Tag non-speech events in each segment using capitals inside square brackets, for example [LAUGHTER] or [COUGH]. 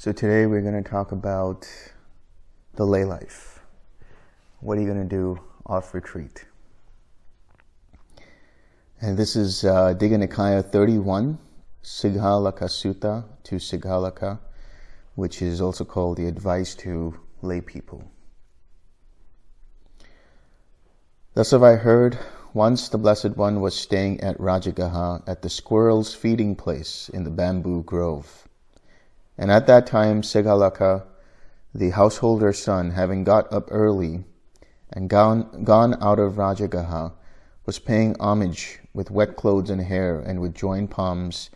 So today we're going to talk about the lay life. What are you going to do off retreat? And this is uh, Digha Nikaya 31, Sigalaka Sutta to Sigalaka, which is also called the advice to lay people. Thus have I heard, once the Blessed One was staying at Rajagaha at the squirrel's feeding place in the bamboo grove. And at that time Sigalaka, the householder's son, having got up early and gone, gone out of Rajagaha, was paying homage with wet clothes and hair and with joined palms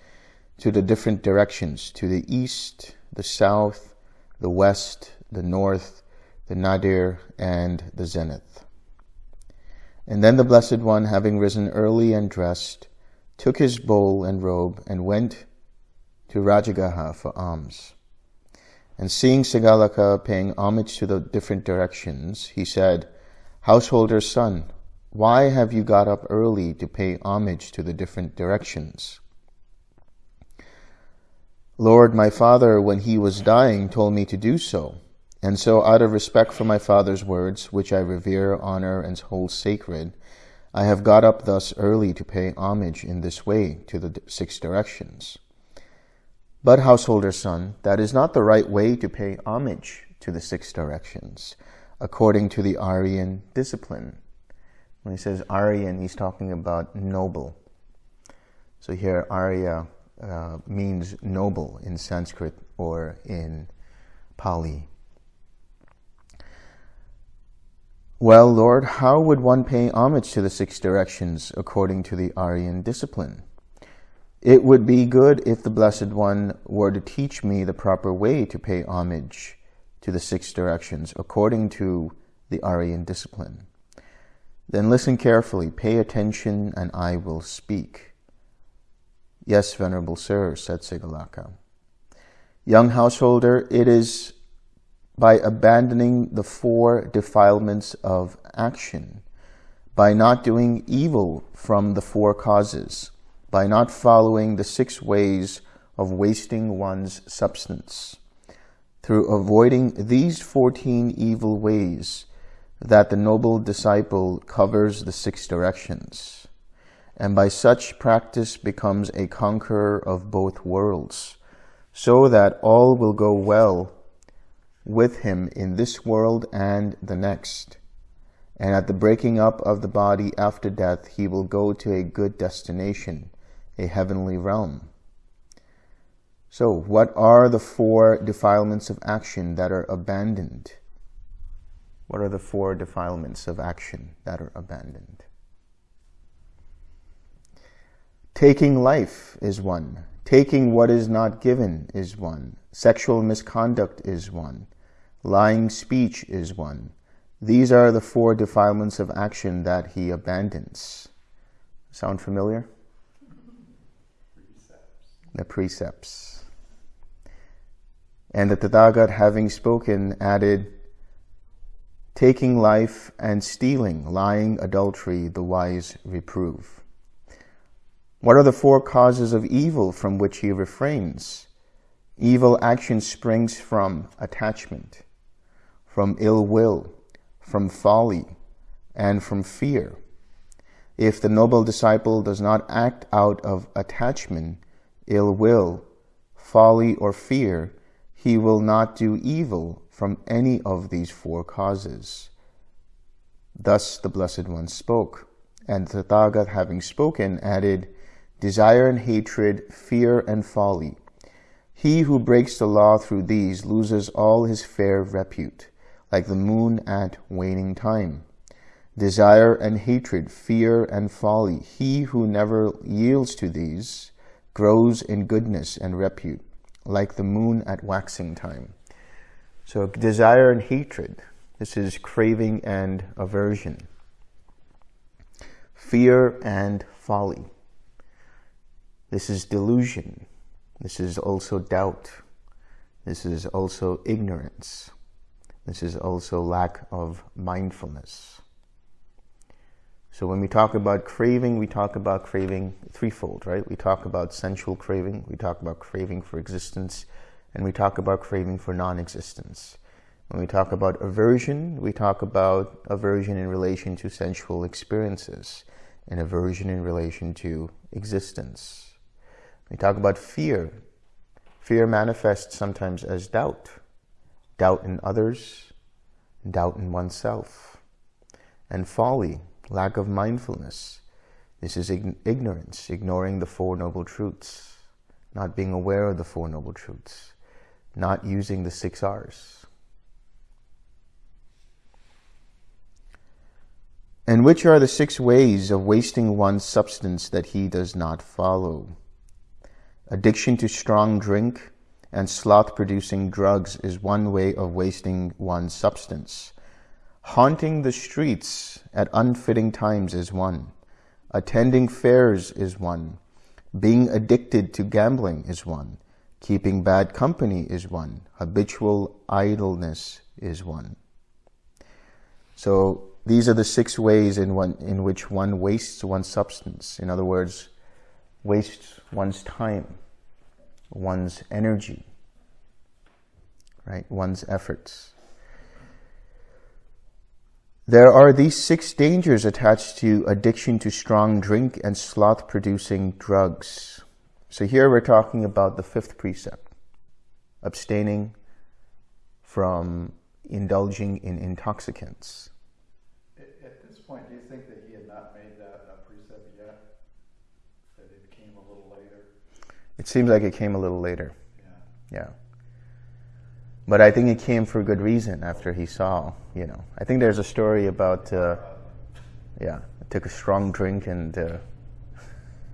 to the different directions, to the east, the south, the west, the north, the nadir, and the zenith. And then the Blessed One, having risen early and dressed, took his bowl and robe and went to Rajagaha for alms. And seeing Sigalaka paying homage to the different directions, he said, Householder's son, why have you got up early to pay homage to the different directions? Lord, my father, when he was dying, told me to do so. And so, out of respect for my father's words, which I revere, honor, and hold sacred, I have got up thus early to pay homage in this way to the six directions. But, householder son, that is not the right way to pay homage to the six directions, according to the Aryan discipline. When he says Aryan, he's talking about noble. So here, Arya uh, means noble in Sanskrit or in Pali. Well, Lord, how would one pay homage to the six directions according to the Aryan discipline? It would be good if the Blessed One were to teach me the proper way to pay homage to the six directions according to the Aryan discipline. Then listen carefully, pay attention, and I will speak. Yes, Venerable Sir, said Sigalaka. Young householder, it is by abandoning the four defilements of action, by not doing evil from the four causes, by not following the six ways of wasting one's substance. Through avoiding these 14 evil ways, that the noble disciple covers the six directions, and by such practice becomes a conqueror of both worlds, so that all will go well with him in this world and the next. And at the breaking up of the body after death, he will go to a good destination, a heavenly realm. So, what are the four defilements of action that are abandoned? What are the four defilements of action that are abandoned? Taking life is one. Taking what is not given is one. Sexual misconduct is one. Lying speech is one. These are the four defilements of action that he abandons. Sound familiar? The precepts. And the Tathagat, having spoken, added, taking life and stealing, lying, adultery, the wise reprove. What are the four causes of evil from which he refrains? Evil action springs from attachment, from ill will, from folly, and from fear. If the noble disciple does not act out of attachment, ill will, folly, or fear, he will not do evil from any of these four causes. Thus the Blessed One spoke, and Tathagat having spoken added, Desire and hatred, fear and folly. He who breaks the law through these loses all his fair repute, like the moon at waning time. Desire and hatred, fear and folly. He who never yields to these grows in goodness and repute, like the moon at waxing time. So desire and hatred, this is craving and aversion. Fear and folly. This is delusion. This is also doubt. This is also ignorance. This is also lack of mindfulness. So when we talk about craving, we talk about craving threefold, right? We talk about sensual craving, we talk about craving for existence, and we talk about craving for non-existence. When we talk about aversion, we talk about aversion in relation to sensual experiences and aversion in relation to existence. We talk about fear. Fear manifests sometimes as doubt. Doubt in others, doubt in oneself. And folly, lack of mindfulness. This is ignorance, ignoring the Four Noble Truths, not being aware of the Four Noble Truths, not using the six R's. And which are the six ways of wasting one's substance that he does not follow? Addiction to strong drink and sloth-producing drugs is one way of wasting one's substance. Haunting the streets at unfitting times is one. Attending fairs is one. Being addicted to gambling is one. Keeping bad company is one. Habitual idleness is one. So these are the six ways in, one, in which one wastes one's substance. In other words, wastes one's time, one's energy, right? One's efforts. There are these six dangers attached to addiction to strong drink and sloth-producing drugs. So here we're talking about the fifth precept, abstaining from indulging in intoxicants. At this point, do you think that he had not made that a precept yet? That it came a little later? It seems like it came a little later. Yeah. yeah. But I think it came for a good reason after he saw, you know. I think there's a story about, uh, yeah, took a strong drink and uh,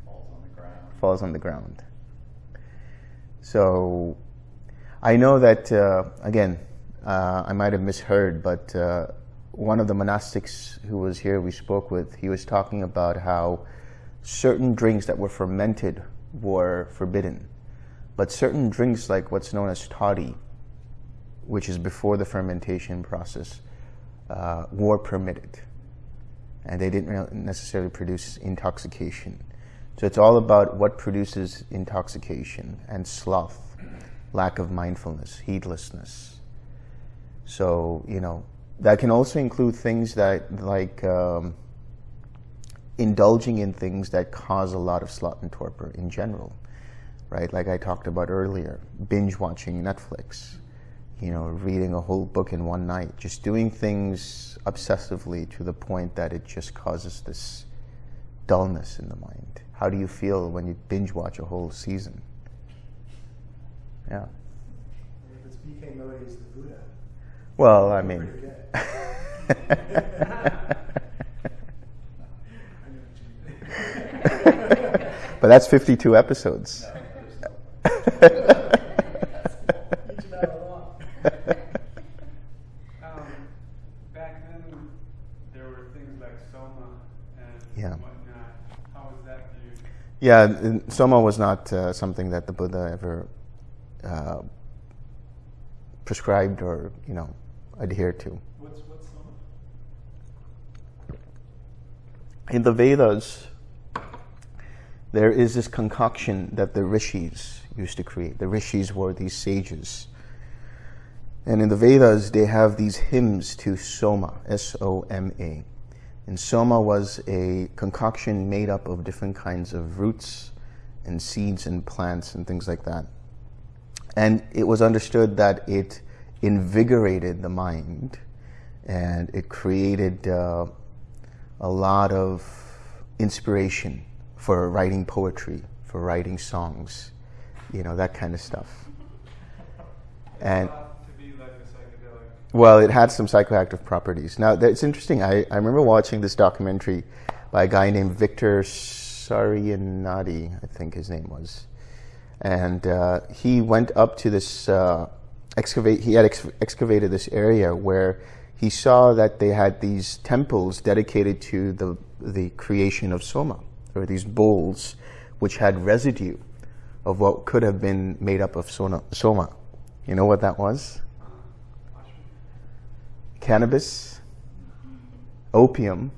falls on the ground. Falls on the ground. So I know that, uh, again, uh, I might have misheard, but uh, one of the monastics who was here we spoke with, he was talking about how certain drinks that were fermented were forbidden. But certain drinks like what's known as toddy, which is before the fermentation process, uh, were permitted. And they didn't necessarily produce intoxication. So it's all about what produces intoxication and sloth, lack of mindfulness, heedlessness. So, you know, that can also include things that like um, indulging in things that cause a lot of sloth and torpor in general, right? Like I talked about earlier, binge watching Netflix, you know, reading a whole book in one night, just doing things obsessively to the point that it just causes this dullness in the mind. How do you feel when you binge watch a whole season? Yeah. If it's BK Modi, the Buddha. Well, I [LAUGHS] [LAUGHS] mean. but that's 52 episodes. Um, back then, there were things like soma and yeah. whatnot. How was that viewed? Yeah, soma was not uh, something that the Buddha ever uh, prescribed or, you know, adhered to. What's, what's soma? In the Vedas, there is this concoction that the rishis used to create. The rishis were these sages. And in the Vedas, they have these hymns to Soma, S-O-M-A. And Soma was a concoction made up of different kinds of roots and seeds and plants and things like that. And it was understood that it invigorated the mind and it created uh, a lot of inspiration for writing poetry, for writing songs, you know, that kind of stuff. And well, it had some psychoactive properties. Now, it's interesting. I, I remember watching this documentary by a guy named Victor Sarianidi, I think his name was. And uh, he went up to this, uh, excavate, he had ex excavated this area where he saw that they had these temples dedicated to the, the creation of Soma or these bowls which had residue of what could have been made up of soma. You know what that was? Cannabis, opium,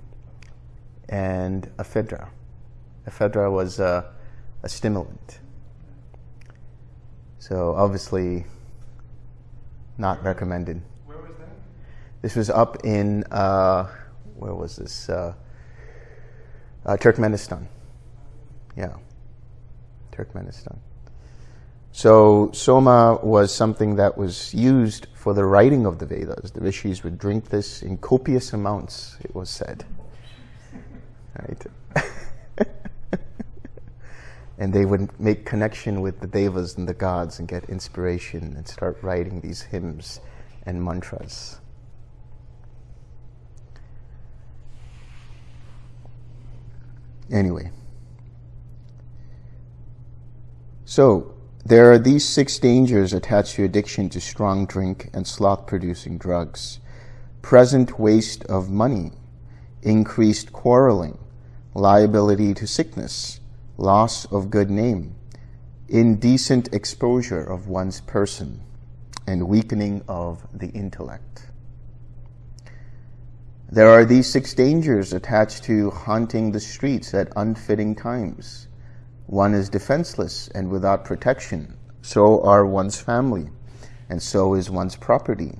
and ephedra. Ephedra was a, a stimulant. So obviously, not recommended. Where was that? This was up in uh, where was this? Uh, uh, Turkmenistan. Yeah, Turkmenistan. So soma was something that was used for the writing of the Vedas. The rishis would drink this in copious amounts. It was said, right? [LAUGHS] and they would make connection with the devas and the gods and get inspiration and start writing these hymns and mantras. Anyway, so there are these six dangers attached to addiction to strong drink and sloth producing drugs present waste of money, increased quarreling, liability to sickness, loss of good name, indecent exposure of one's person, and weakening of the intellect. There are these six dangers attached to haunting the streets at unfitting times. One is defenseless and without protection. So are one's family, and so is one's property.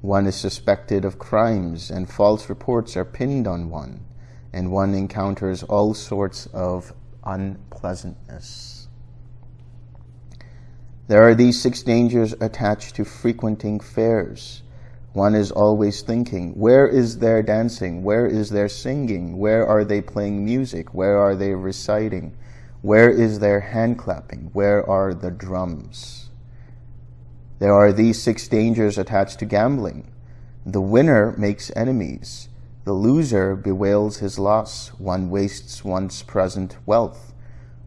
One is suspected of crimes, and false reports are pinned on one, and one encounters all sorts of unpleasantness. There are these six dangers attached to frequenting fairs. One is always thinking, where is their dancing? Where is their singing? Where are they playing music? Where are they reciting? Where is their hand clapping? Where are the drums? There are these six dangers attached to gambling. The winner makes enemies. The loser bewails his loss. One wastes one's present wealth.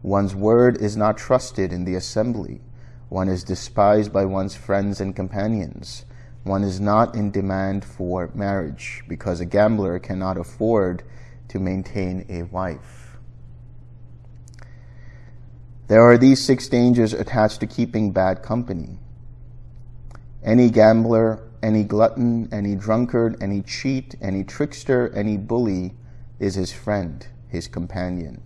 One's word is not trusted in the assembly. One is despised by one's friends and companions. One is not in demand for marriage because a gambler cannot afford to maintain a wife. There are these six dangers attached to keeping bad company. Any gambler, any glutton, any drunkard, any cheat, any trickster, any bully is his friend, his companion.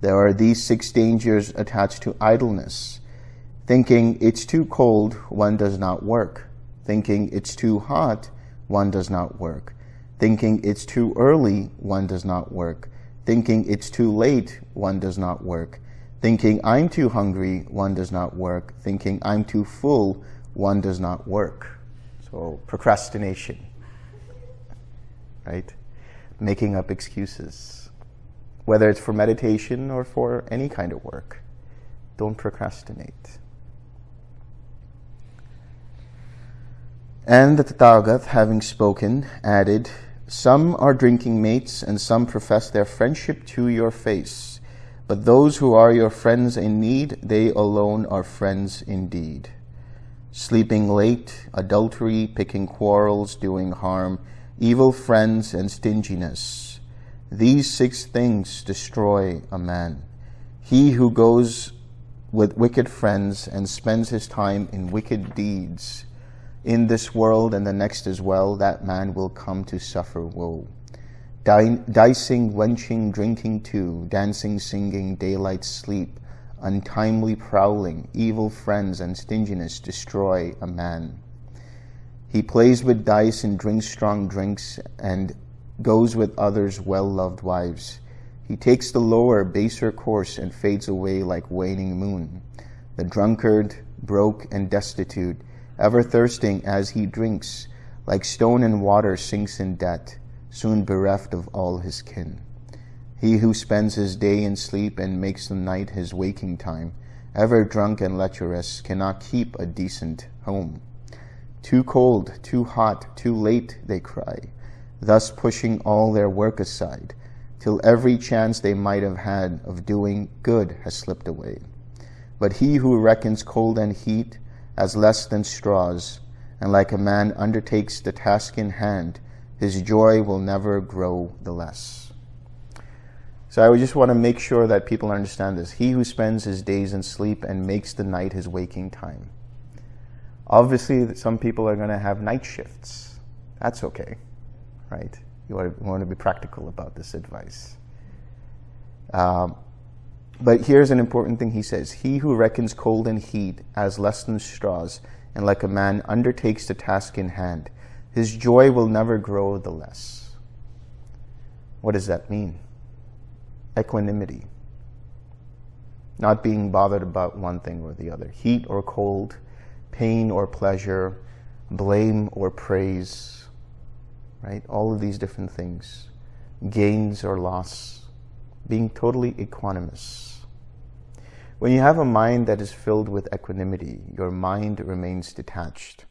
There are these six dangers attached to idleness. Thinking it's too cold, one does not work. Thinking it's too hot, one does not work. Thinking it's too early, one does not work. Thinking it's too late, one does not work. Thinking I'm too hungry, one does not work. Thinking I'm too full, one does not work. So procrastination, right? Making up excuses, whether it's for meditation or for any kind of work. Don't procrastinate. And the Tathagat, having spoken, added, Some are drinking mates, and some profess their friendship to your face. But those who are your friends in need, they alone are friends indeed. Sleeping late, adultery, picking quarrels, doing harm, evil friends, and stinginess. These six things destroy a man. He who goes with wicked friends and spends his time in wicked deeds, in this world and the next as well, that man will come to suffer woe. Dicing, wenching, drinking too, dancing, singing, daylight sleep, untimely prowling, evil friends, and stinginess destroy a man. He plays with dice and drinks strong drinks and goes with others' well-loved wives. He takes the lower, baser course and fades away like waning moon. The drunkard, broke and destitute, ever thirsting as he drinks, like stone in water sinks in debt, soon bereft of all his kin. He who spends his day in sleep and makes the night his waking time, ever drunk and lecherous, cannot keep a decent home. Too cold, too hot, too late, they cry, thus pushing all their work aside, till every chance they might have had of doing good has slipped away. But he who reckons cold and heat as less than straws, and like a man undertakes the task in hand, his joy will never grow the less. So I just want to make sure that people understand this. He who spends his days in sleep and makes the night his waking time. Obviously, some people are going to have night shifts. That's okay, right? You want to, be practical about this advice. Um, But here's an important thing he says He who reckons cold and heat as less than straws, and like a man undertakes the task in hand, his joy will never grow the less. What does that mean? Equanimity. Not being bothered about one thing or the other. Heat or cold, pain or pleasure, blame or praise, right? All of these different things. Gains or loss. Being totally equanimous. When you have a mind that is filled with equanimity, your mind remains detached.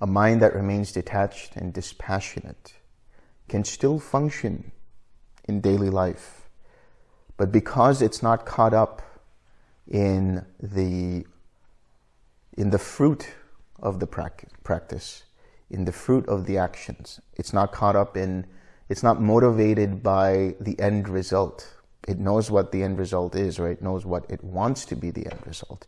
A mind that remains detached and dispassionate can still function in daily life, but because it's not caught up in the in the fruit of the practice, in the fruit of the actions, it's not caught up in, it's not motivated by the end result it knows what the end result is, right? It knows what it wants to be the end result.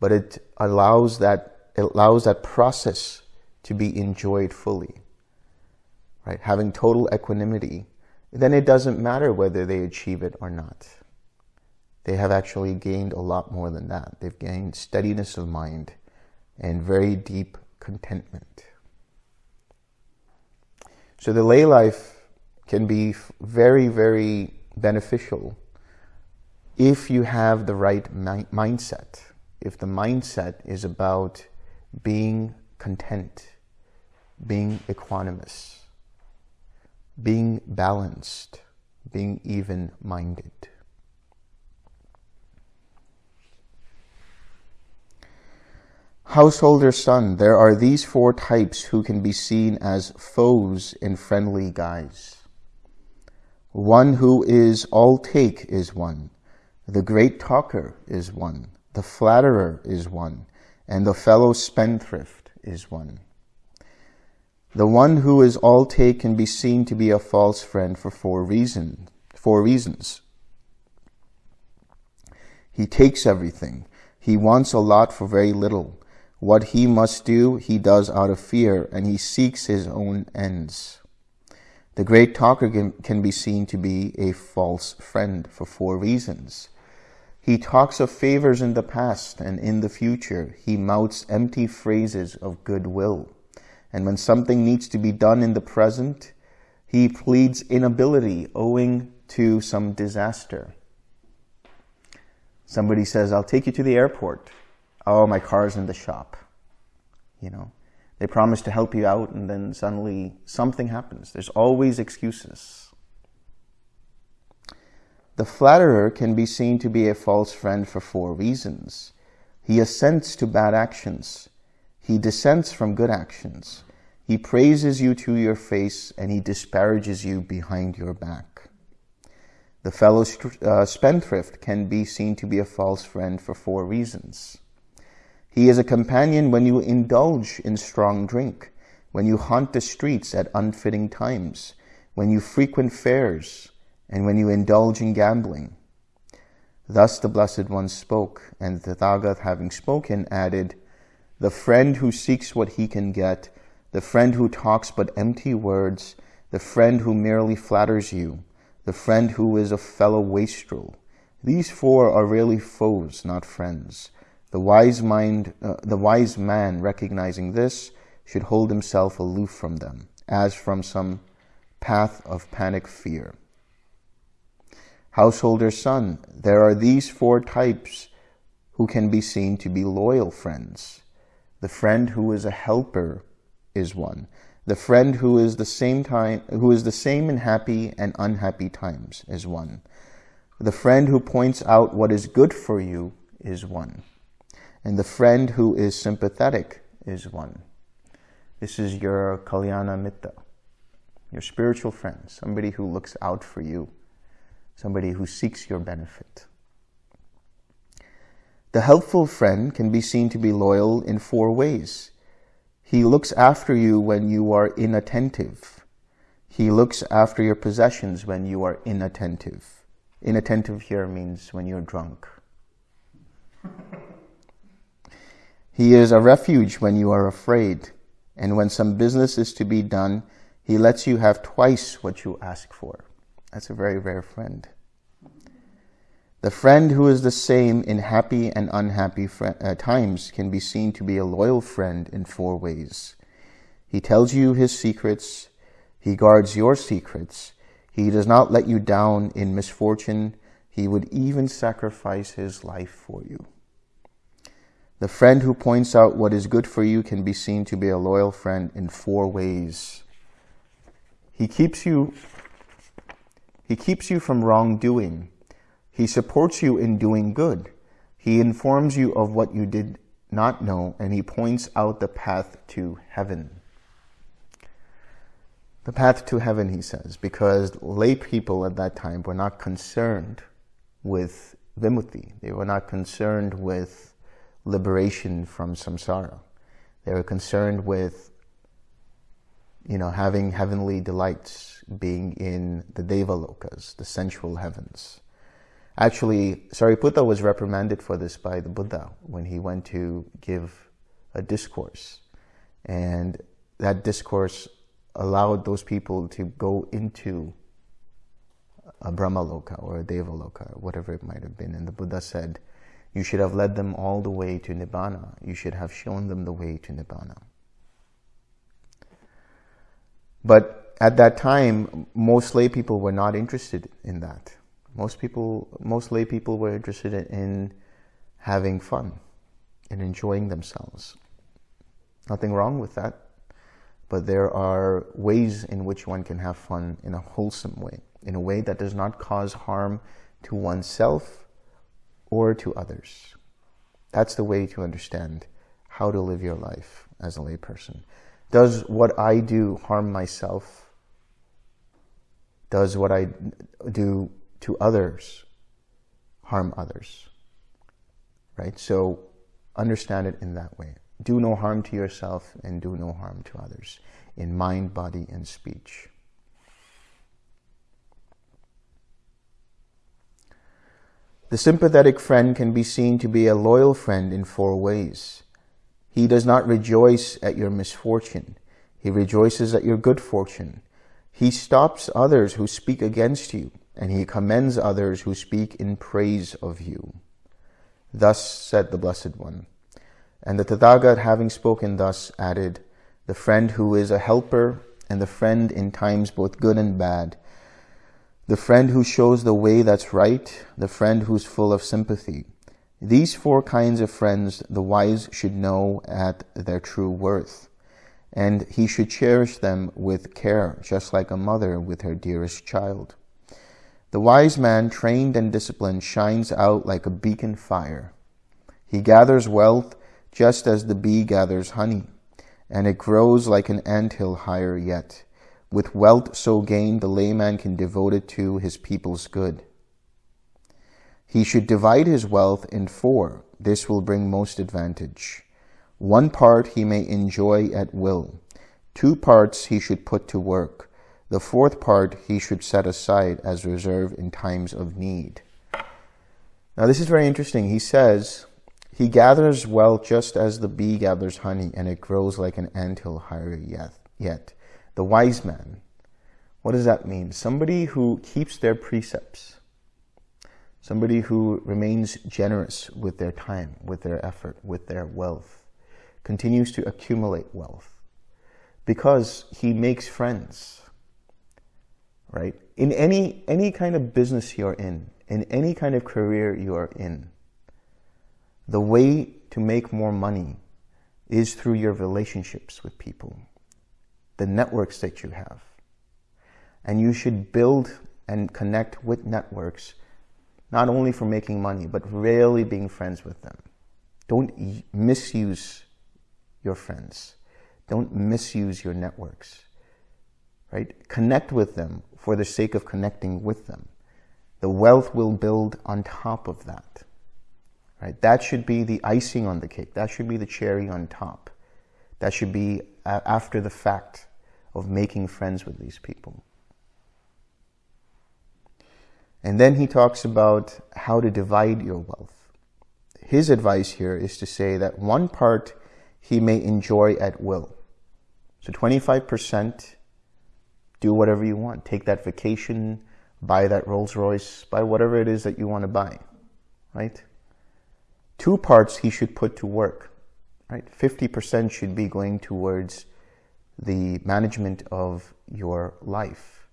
But it allows that, it allows that process to be enjoyed fully, right? Having total equanimity, then it doesn't matter whether they achieve it or not. They have actually gained a lot more than that. They've gained steadiness of mind and very deep contentment. So the lay life can be very, very beneficial if you have the right mi mindset. If the mindset is about being content, being equanimous, being balanced, being even-minded. Householder son, there are these four types who can be seen as foes in friendly guise. One who is all take is one. The great talker is one. The flatterer is one. And the fellow spendthrift is one. The one who is all take can be seen to be a false friend for four reason, four reasons. He takes everything. He wants a lot for very little. What he must do, he does out of fear, and he seeks his own ends. The great talker can, can be seen to be a false friend for four reasons. He talks of favors in the past and in the future. He mouths empty phrases of goodwill. And when something needs to be done in the present, he pleads inability owing to some disaster. Somebody says, I'll take you to the airport. Oh, my car's in the shop. You know, they promise to help you out and then suddenly something happens. There's always excuses. The flatterer can be seen to be a false friend for four reasons. He assents to bad actions. He dissents from good actions. He praises you to your face and he disparages you behind your back. The fellow uh, spendthrift can be seen to be a false friend for four reasons. He is a companion when you indulge in strong drink, when you haunt the streets at unfitting times, when you frequent fairs, and when you indulge in gambling. Thus the Blessed One spoke, and the Tathagata, having spoken, added, The friend who seeks what he can get, the friend who talks but empty words, the friend who merely flatters you, the friend who is a fellow wastrel. These four are really foes, not friends. The wise mind, uh, the wise man recognizing this should hold himself aloof from them, as from some path of panic fear. Householder son, there are these four types who can be seen to be loyal friends. The friend who is a helper is one. The friend who is the same time, who is the same in happy and unhappy times is one. The friend who points out what is good for you is one. And the friend who is sympathetic is one. This is your Kalyana Mitta, your spiritual friend, somebody who looks out for you, somebody who seeks your benefit. The helpful friend can be seen to be loyal in four ways. He looks after you when you are inattentive. He looks after your possessions when you are inattentive. Inattentive here means when you're drunk. He is a refuge when you are afraid, and when some business is to be done, he lets you have twice what you ask for. That's a very rare friend. The friend who is the same in happy and unhappy uh, times can be seen to be a loyal friend in four ways. He tells you his secrets. He guards your secrets. He does not let you down in misfortune. He would even sacrifice his life for you. The friend who points out what is good for you can be seen to be a loyal friend in four ways. He keeps you, he keeps you from wrongdoing. He supports you in doing good. He informs you of what you did not know, and he points out the path to heaven. The path to heaven, he says, because lay people at that time were not concerned with vimutti. They were not concerned with liberation from samsara. They were concerned with, you know, having heavenly delights, being in the devalokas, the sensual heavens. Actually, Sariputta was reprimanded for this by the Buddha when he went to give a discourse. And that discourse allowed those people to go into a Brahmaloka or a Devaloka, whatever it might have been. And the Buddha said, you should have led them all the way to Nibbana. You should have shown them the way to Nibbana. But at that time, most lay people were not interested in that. Most people, most lay people were interested in having fun and enjoying themselves. Nothing wrong with that, but there are ways in which one can have fun in a wholesome way, in a way that does not cause harm to oneself or to others. That's the way to understand how to live your life as a layperson. Does what I do harm myself? Does what I do to others harm others. Right? So understand it in that way. Do no harm to yourself and do no harm to others in mind, body, and speech. The sympathetic friend can be seen to be a loyal friend in four ways. He does not rejoice at your misfortune. He rejoices at your good fortune. He stops others who speak against you and he commends others who speak in praise of you. Thus said the Blessed One. And the Tathagat, having spoken thus, added, The friend who is a helper, and the friend in times both good and bad, the friend who shows the way that's right, the friend who's full of sympathy. These four kinds of friends the wise should know at their true worth, and he should cherish them with care, just like a mother with her dearest child. The wise man, trained and disciplined, shines out like a beacon fire. He gathers wealth just as the bee gathers honey, and it grows like an anthill higher yet. With wealth so gained, the layman can devote it to his people's good. He should divide his wealth in four. This will bring most advantage. One part he may enjoy at will. Two parts he should put to work. The fourth part he should set aside as reserve in times of need. Now this is very interesting. He says, he gathers wealth just as the bee gathers honey and it grows like an anthill higher yet. yet. The wise man. What does that mean? Somebody who keeps their precepts. Somebody who remains generous with their time, with their effort, with their wealth. Continues to accumulate wealth. Because he makes friends right? In any, any kind of business you're in, in any kind of career you are in, the way to make more money is through your relationships with people, the networks that you have. And you should build and connect with networks, not only for making money, but really being friends with them. Don't misuse your friends. Don't misuse your networks, right? Connect with them for the sake of connecting with them. The wealth will build on top of that. Right? That should be the icing on the cake. That should be the cherry on top. That should be uh, after the fact of making friends with these people. And then he talks about how to divide your wealth. His advice here is to say that one part he may enjoy at will. So 25% do whatever you want. Take that vacation buy that Rolls Royce, buy whatever it is that you want to buy, right? Two parts he should put to work, right? 50% should be going towards the management of your life,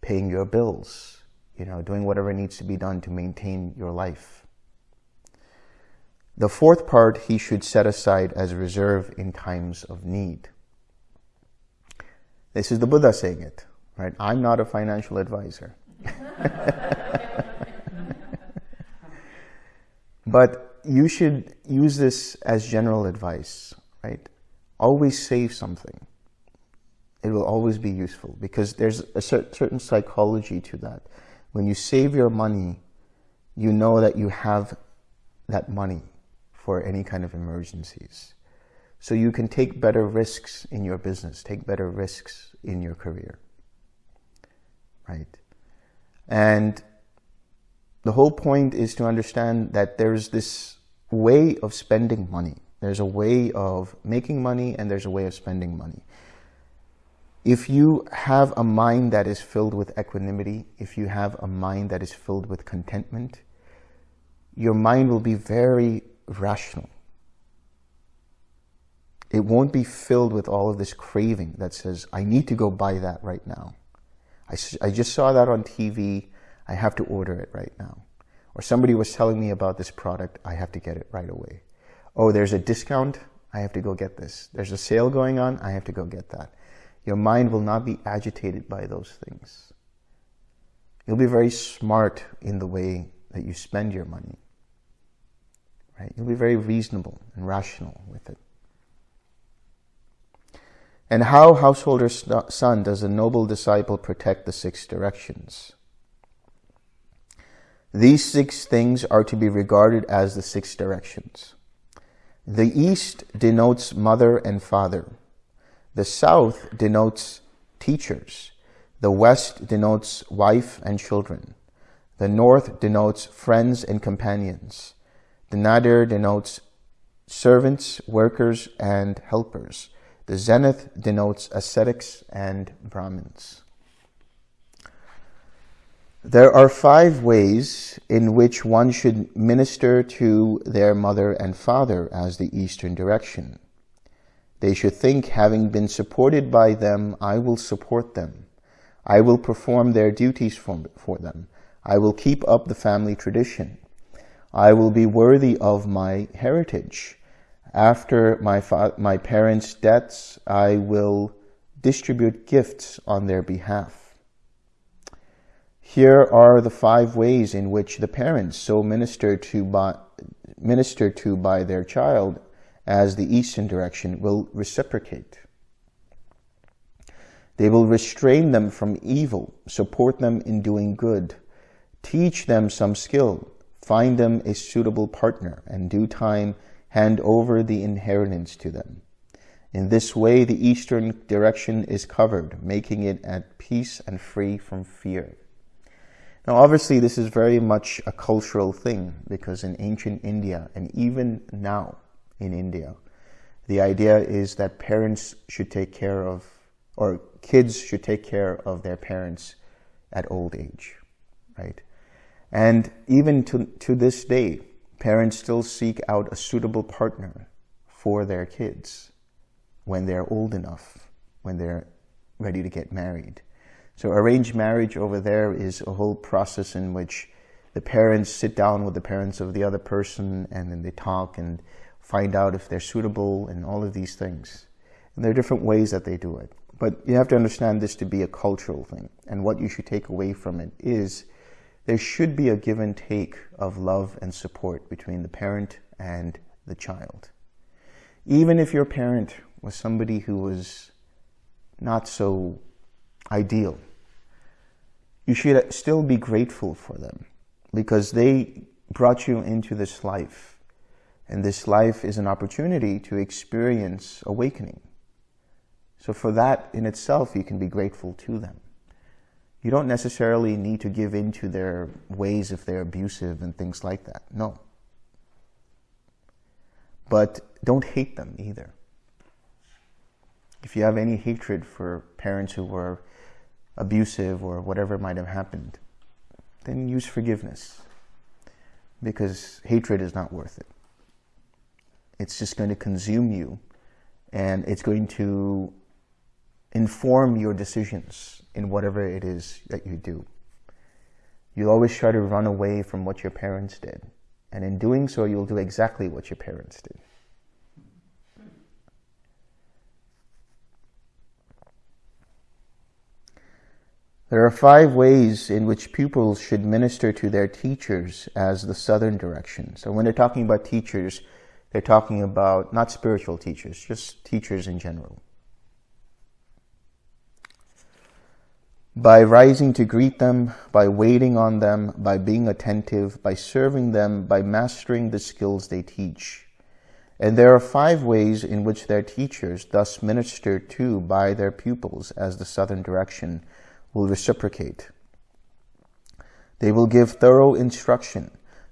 paying your bills, you know, doing whatever needs to be done to maintain your life. The fourth part he should set aside as reserve in times of need. This is the Buddha saying it, right? I'm not a financial advisor. [LAUGHS] but you should use this as general advice, right? Always save something. It will always be useful because there's a certain psychology to that. When you save your money, you know that you have that money for any kind of emergencies. So you can take better risks in your business, take better risks in your career, right? And the whole point is to understand that there's this way of spending money. There's a way of making money and there's a way of spending money. If you have a mind that is filled with equanimity, if you have a mind that is filled with contentment, your mind will be very rational. It won't be filled with all of this craving that says, I need to go buy that right now. I, I just saw that on TV. I have to order it right now. Or somebody was telling me about this product. I have to get it right away. Oh, there's a discount. I have to go get this. There's a sale going on. I have to go get that. Your mind will not be agitated by those things. You'll be very smart in the way that you spend your money. Right? You'll be very reasonable and rational with it. And how, householder son, does a noble disciple protect the six directions? These six things are to be regarded as the six directions. The east denotes mother and father. The south denotes teachers. The west denotes wife and children. The north denotes friends and companions. The nadir denotes servants, workers, and helpers. The zenith denotes ascetics and Brahmins. There are five ways in which one should minister to their mother and father as the Eastern direction. They should think, having been supported by them, I will support them. I will perform their duties for, for them. I will keep up the family tradition. I will be worthy of my heritage. After my, my parents' deaths, I will distribute gifts on their behalf. Here are the five ways in which the parents so minister to by, minister to by their child as the eastern direction will reciprocate. They will restrain them from evil, support them in doing good, teach them some skill, find them a suitable partner, and due time hand over the inheritance to them. In this way, the eastern direction is covered, making it at peace and free from fear. Now, obviously, this is very much a cultural thing because in ancient India, and even now in India, the idea is that parents should take care of, or kids should take care of their parents at old age, right? And even to, to this day, parents still seek out a suitable partner for their kids when they're old enough, when they're ready to get married. So arranged marriage over there is a whole process in which the parents sit down with the parents of the other person and then they talk and find out if they're suitable and all of these things. And there are different ways that they do it. But you have to understand this to be a cultural thing. And what you should take away from it is there should be a give and take of love and support between the parent and the child. Even if your parent was somebody who was not so ideal, you should still be grateful for them because they brought you into this life. And this life is an opportunity to experience awakening. So for that in itself, you can be grateful to them. You don't necessarily need to give in to their ways if they're abusive and things like that. No. But don't hate them either. If you have any hatred for parents who were abusive or whatever might have happened, then use forgiveness. Because hatred is not worth it. It's just going to consume you and it's going to inform your decisions in whatever it is that you do. You'll always try to run away from what your parents did. And in doing so, you'll do exactly what your parents did. There are five ways in which pupils should minister to their teachers as the southern direction. So when they're talking about teachers, they're talking about not spiritual teachers, just teachers in general. By rising to greet them, by waiting on them, by being attentive, by serving them, by mastering the skills they teach. And there are five ways in which their teachers thus minister to by their pupils as the southern direction will reciprocate. They will give thorough instruction,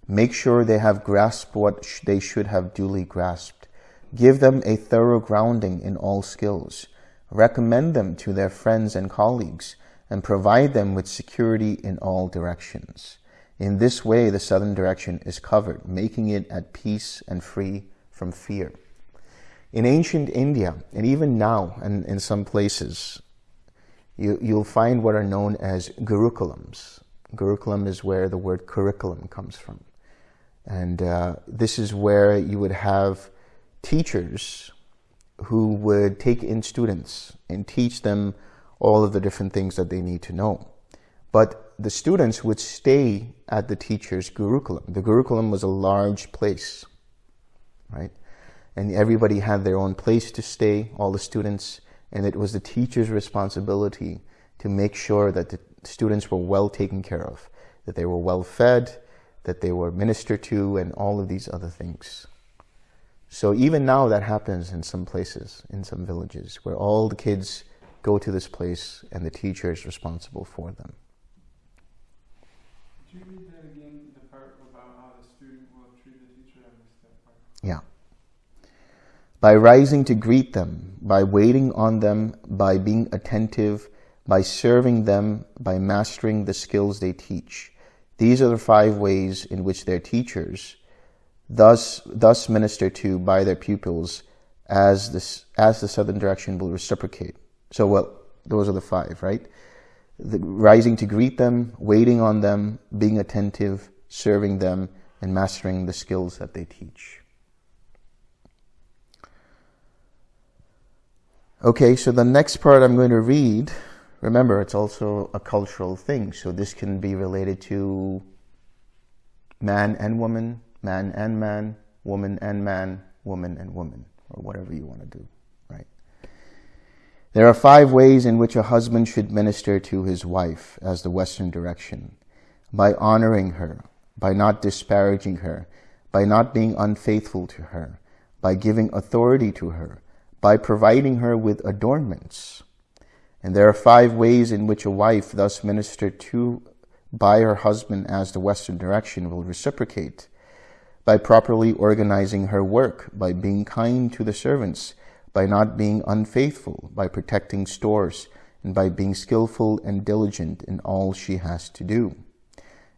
make sure they have grasped what they should have duly grasped, give them a thorough grounding in all skills, recommend them to their friends and colleagues, and provide them with security in all directions. In this way, the southern direction is covered, making it at peace and free from fear. In ancient India, and even now, and in some places, you, you'll find what are known as gurukulams. Gurukulam is where the word curriculum comes from. And uh, this is where you would have teachers who would take in students and teach them all of the different things that they need to know. But the students would stay at the teacher's gurukulam. The gurukulam was a large place, right? And everybody had their own place to stay, all the students, and it was the teacher's responsibility to make sure that the students were well taken care of, that they were well fed, that they were ministered to, and all of these other things. So even now that happens in some places, in some villages, where all the kids go to this place and the teacher is responsible for them. Could you read that again, the part about how the student will treat the teacher? I missed that part. Yeah by rising to greet them, by waiting on them, by being attentive, by serving them, by mastering the skills they teach. These are the five ways in which their teachers thus, thus minister to by their pupils as, this, as the southern direction will reciprocate. So, well, those are the five, right? The, rising to greet them, waiting on them, being attentive, serving them, and mastering the skills that they teach. Okay, so the next part I'm going to read, remember, it's also a cultural thing. So this can be related to man and woman, man and man, woman and man, woman and woman, or whatever you want to do? There are five ways in which a husband should minister to his wife as the Western direction. By honoring her, by not disparaging her, by not being unfaithful to her, by giving authority to her, by providing her with adornments. And there are five ways in which a wife thus ministered to by her husband as the Western direction will reciprocate. By properly organizing her work, by being kind to the servants, by not being unfaithful, by protecting stores, and by being skillful and diligent in all she has to do.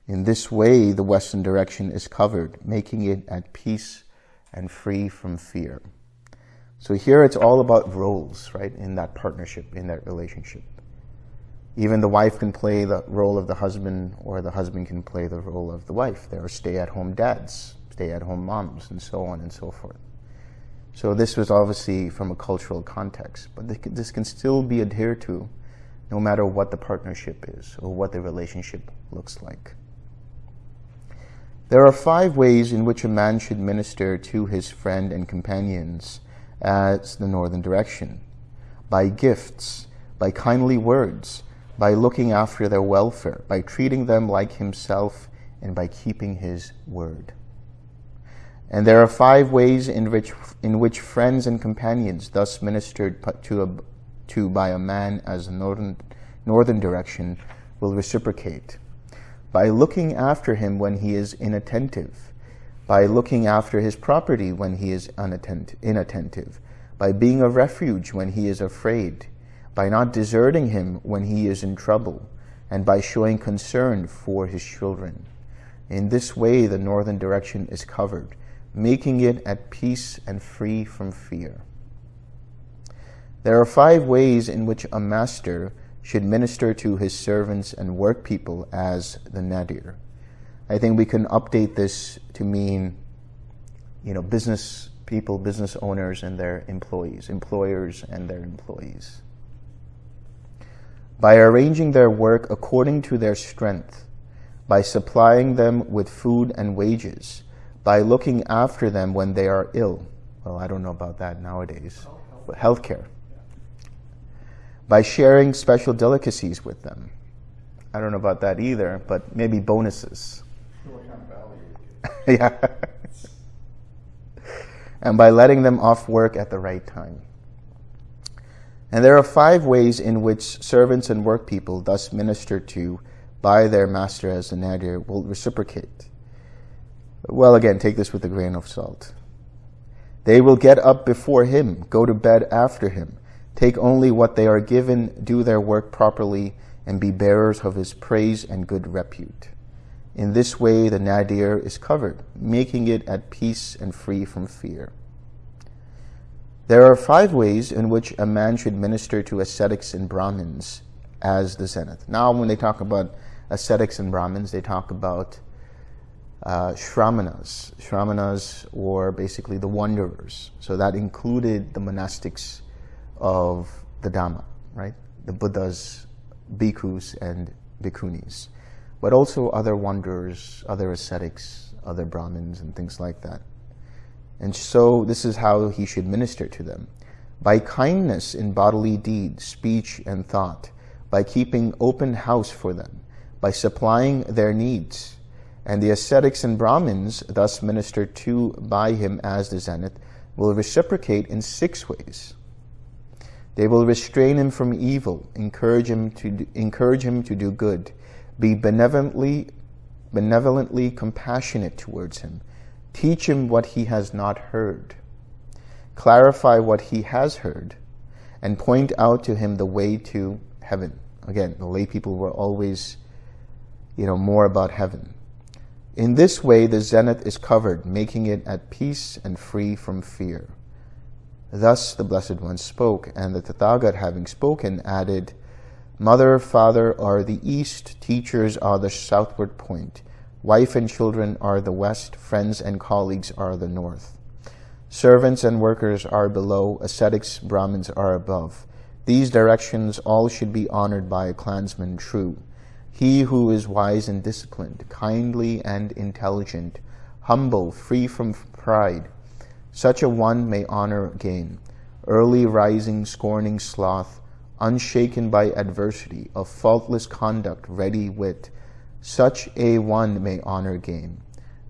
In this way, the Western direction is covered, making it at peace and free from fear. So here it's all about roles, right, in that partnership, in that relationship. Even the wife can play the role of the husband, or the husband can play the role of the wife. There are stay at home dads, stay at home moms, and so on and so forth. So this was obviously from a cultural context, but this can still be adhered to no matter what the partnership is or what the relationship looks like. There are five ways in which a man should minister to his friend and companions as the northern direction, by gifts, by kindly words, by looking after their welfare, by treating them like himself, and by keeping his word. And there are five ways in which, in which friends and companions thus ministered to, a, to by a man as a northern, northern direction will reciprocate. By looking after him when he is inattentive, by looking after his property when he is inattentive, by being a refuge when he is afraid, by not deserting him when he is in trouble, and by showing concern for his children. In this way, the northern direction is covered, making it at peace and free from fear. There are five ways in which a master should minister to his servants and work people as the nadir. I think we can update this to mean, you know, business people, business owners and their employees, employers and their employees. By arranging their work according to their strength, by supplying them with food and wages, by looking after them when they are ill. Well, I don't know about that nowadays. But healthcare. By sharing special delicacies with them. I don't know about that either, but maybe bonuses. [LAUGHS] Yeah. and by letting them off work at the right time. And there are five ways in which servants and workpeople thus ministered to by their master as the nadir, will reciprocate. Well, again, take this with a grain of salt. They will get up before him, go to bed after him, take only what they are given, do their work properly, and be bearers of his praise and good repute. In this way, the nadir is covered, making it at peace and free from fear. There are five ways in which a man should minister to ascetics and Brahmins as the zenith. Now, when they talk about ascetics and Brahmins, they talk about uh, Shramanas. Shramanas were basically the wanderers. So that included the monastics of the Dhamma, right? The Buddhas, bhikkhus, and bhikkhunis. But also other wanderers, other ascetics, other Brahmins, and things like that. And so this is how he should minister to them. By kindness in bodily deed, speech, and thought, by keeping open house for them, by supplying their needs. And the ascetics and Brahmins, thus ministered to by him as the zenith, will reciprocate in six ways. They will restrain him from evil, encourage him to, encourage him to do good, be benevolently, benevolently compassionate towards him, teach him what he has not heard, clarify what he has heard, and point out to him the way to heaven. Again, the lay people were always, you know, more about heaven. In this way, the zenith is covered, making it at peace and free from fear. Thus the Blessed One spoke, and the Tathagat, having spoken, added, Mother, father are the east, teachers are the southward point, wife and children are the west, friends and colleagues are the north. Servants and workers are below, ascetics, Brahmins are above. These directions all should be honored by a clansman true. He who is wise and disciplined, kindly and intelligent, humble, free from pride, such a one may honor gain. Early rising, scorning sloth, unshaken by adversity, of faultless conduct, ready wit, such a one may honor gain.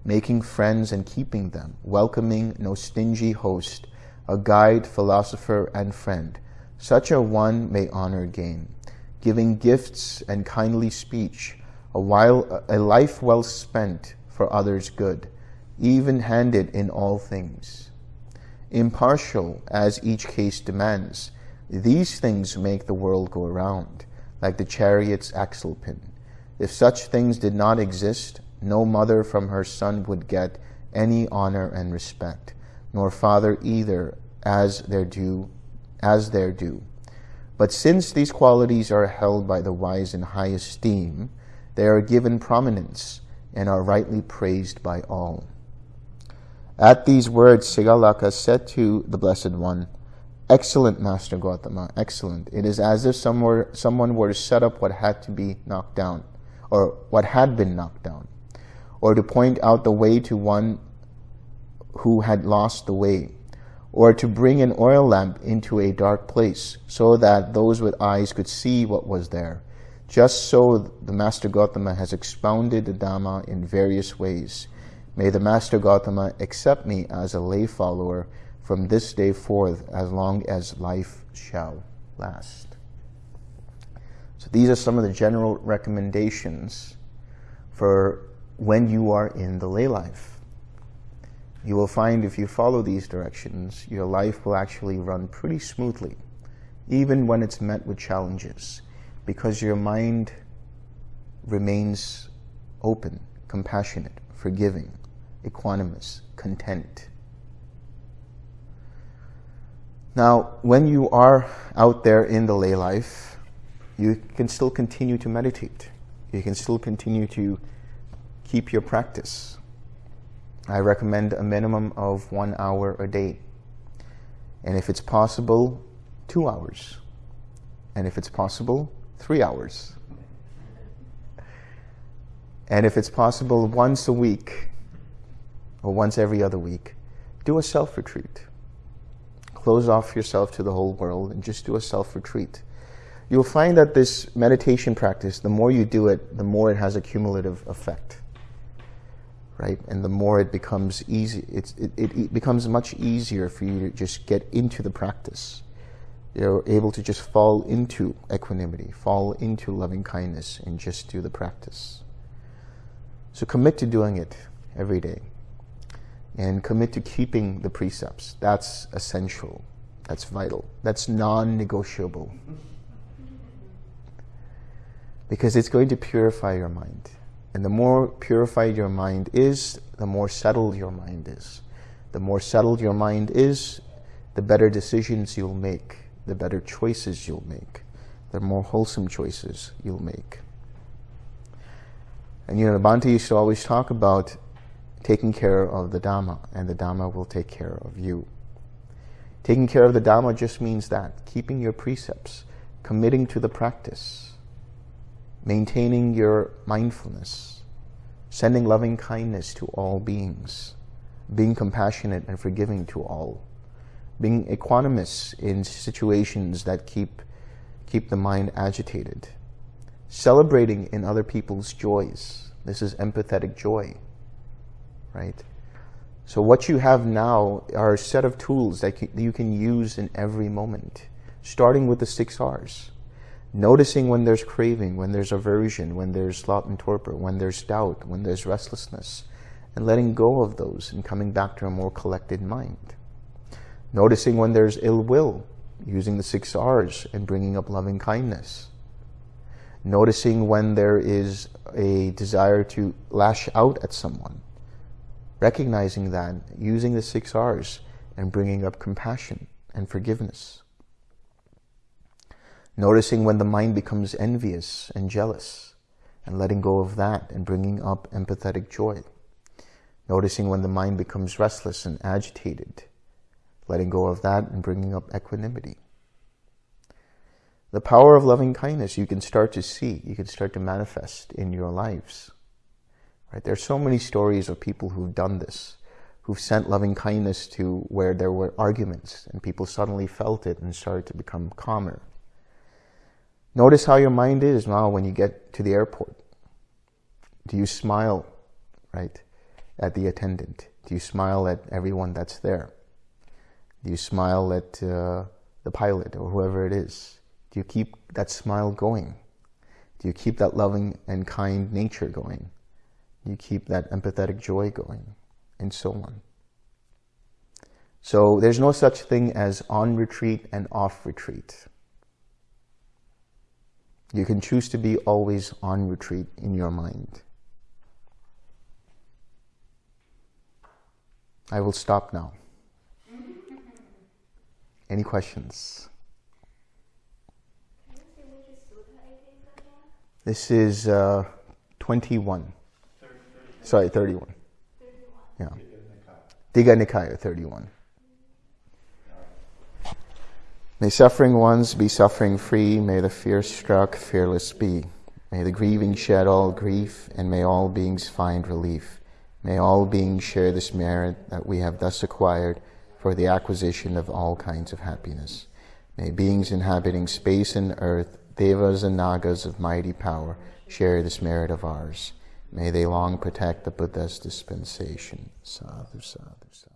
Making friends and keeping them, welcoming no stingy host, a guide, philosopher, and friend, such a one may honor gain giving gifts and kindly speech, a, while, a life well spent for others' good, even-handed in all things. Impartial as each case demands, these things make the world go round, like the chariot's axle pin. If such things did not exist, no mother from her son would get any honor and respect, nor father either as their due, as their due. But since these qualities are held by the wise in high esteem, they are given prominence and are rightly praised by all. At these words, Sigalaka said to the Blessed One, Excellent, Master Gautama, excellent. It is as if some were, someone were to set up what had to be knocked down, or what had been knocked down, or to point out the way to one who had lost the way, or to bring an oil lamp into a dark place so that those with eyes could see what was there. Just so the Master Gautama has expounded the Dhamma in various ways. May the Master Gautama accept me as a lay follower from this day forth as long as life shall last. So these are some of the general recommendations for when you are in the lay life you will find if you follow these directions, your life will actually run pretty smoothly, even when it's met with challenges, because your mind remains open, compassionate, forgiving, equanimous, content. Now, when you are out there in the lay life, you can still continue to meditate. You can still continue to keep your practice. I recommend a minimum of one hour a day. And if it's possible, two hours. And if it's possible, three hours. And if it's possible, once a week or once every other week, do a self retreat. Close off yourself to the whole world and just do a self retreat. You'll find that this meditation practice, the more you do it, the more it has a cumulative effect. Right? And the more it becomes easy, it, it, it becomes much easier for you to just get into the practice. You're able to just fall into equanimity, fall into loving kindness, and just do the practice. So commit to doing it every day. And commit to keeping the precepts. That's essential. That's vital. That's non negotiable. [LAUGHS] Because it's going to purify your mind. And the more purified your mind is, the more settled your mind is. The more settled your mind is, the better decisions you'll make, the better choices you'll make, the more wholesome choices you'll make. And you know, the Bhante used to always talk about taking care of the Dhamma, and the Dhamma will take care of you. Taking care of the Dhamma just means that keeping your precepts, committing to the practice, maintaining your mindfulness, sending loving kindness to all beings, being compassionate and forgiving to all, being equanimous in situations that keep, keep the mind agitated celebrating in other people's joys. This is empathetic joy, right? So what you have now are a set of tools that you can use in every moment, starting with the six R's. Noticing when there's craving, when there's aversion, when there's sloth and torpor, when there's doubt, when there's restlessness, and letting go of those and coming back to a more collected mind. Noticing when there's ill will, using the six R's and bringing up loving kindness noticing when there is a desire to lash out at someone, recognizing that, using the six R's, and bringing up compassion and forgiveness. Noticing when the mind becomes envious and jealous, and letting go of that and bringing up empathetic joy. Noticing when the mind becomes restless and agitated, letting go of that and bringing up equanimity. The power of loving kindness you can start to see, you can start to manifest in your lives. Right? There are so many stories of people who've done this, who've sent loving kindness to where there were arguments and people suddenly felt it and started to become calmer. Notice how your mind is now when you get to the airport. Do you smile, right, at the attendant? Do you smile at everyone that's there? Do you smile at uh, the pilot or whoever it is? Do you keep that smile going? Do you keep that loving and kind nature going? Do you keep that empathetic joy going? And so on. So there's no such thing as on retreat and off retreat. You can choose to be always on retreat in your mind. I will stop now. [LAUGHS] Any questions? This is uh, 21. Sorry, 31. 31. Yeah. Digha Nikaya 31. May suffering ones be suffering free. May the fear struck fearless be. May the grieving shed all grief, and may all beings find relief. May all beings share this merit that we have thus acquired for the acquisition of all kinds of happiness. May beings inhabiting space and earth Devas and Nagas of mighty power share this merit of ours. May they long protect the Buddha's dispensation. Sadhu, sadhu, sadhu.